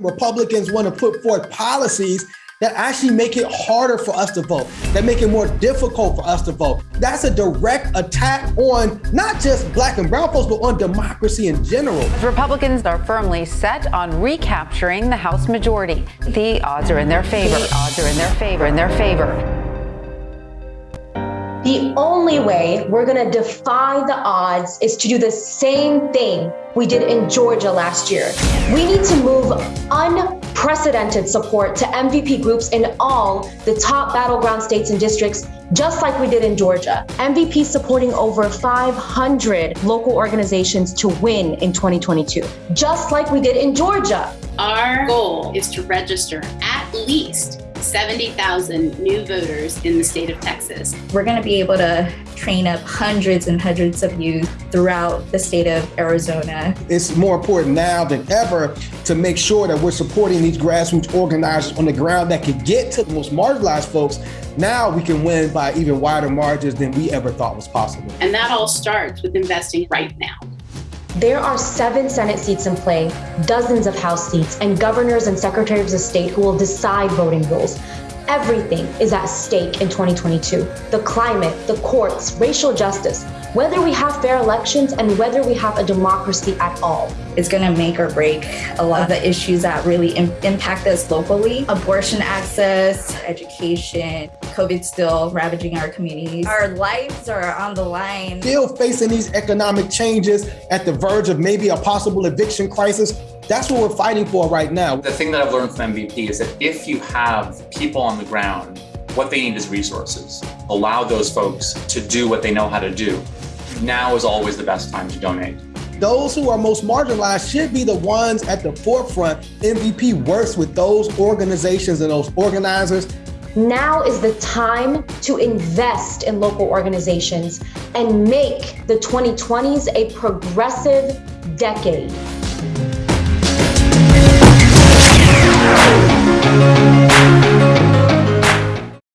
Republicans want to put forth policies that actually make it harder for us to vote, that make it more difficult for us to vote. That's a direct attack on not just black and brown folks, but on democracy in general. Republicans are firmly set on recapturing the House majority. The odds are in their favor. The odds are in their favor, in their favor. The only way we're going to defy the odds is to do the same thing we did in Georgia last year. We need to move unprecedented support to MVP groups in all the top battleground states and districts, just like we did in Georgia. MVP supporting over 500 local organizations to win in 2022, just like we did in Georgia. Our goal is to register at least 70,000 new voters in the state of Texas. We're going to be able to train up hundreds and hundreds of youth throughout the state of Arizona. It's more important now than ever to make sure that we're supporting these grassroots organizers on the ground that can get to the most marginalized folks. Now we can win by even wider margins than we ever thought was possible. And that all starts with investing right now. There are seven Senate seats in play, dozens of House seats, and governors and secretaries of state who will decide voting rules. Everything is at stake in 2022 the climate, the courts, racial justice, whether we have fair elections and whether we have a democracy at all. It's going to make or break a lot of the issues that really Im impact us locally abortion access, education, COVID still ravaging our communities. Our lives are on the line. Still facing these economic changes at the verge of maybe a possible eviction crisis. That's what we're fighting for right now. The thing that I've learned from MVP is that if you have people on the ground, what they need is resources. Allow those folks to do what they know how to do now is always the best time to donate. Those who are most marginalized should be the ones at the forefront. MVP works with those organizations and those organizers. Now is the time to invest in local organizations and make the 2020s a progressive decade.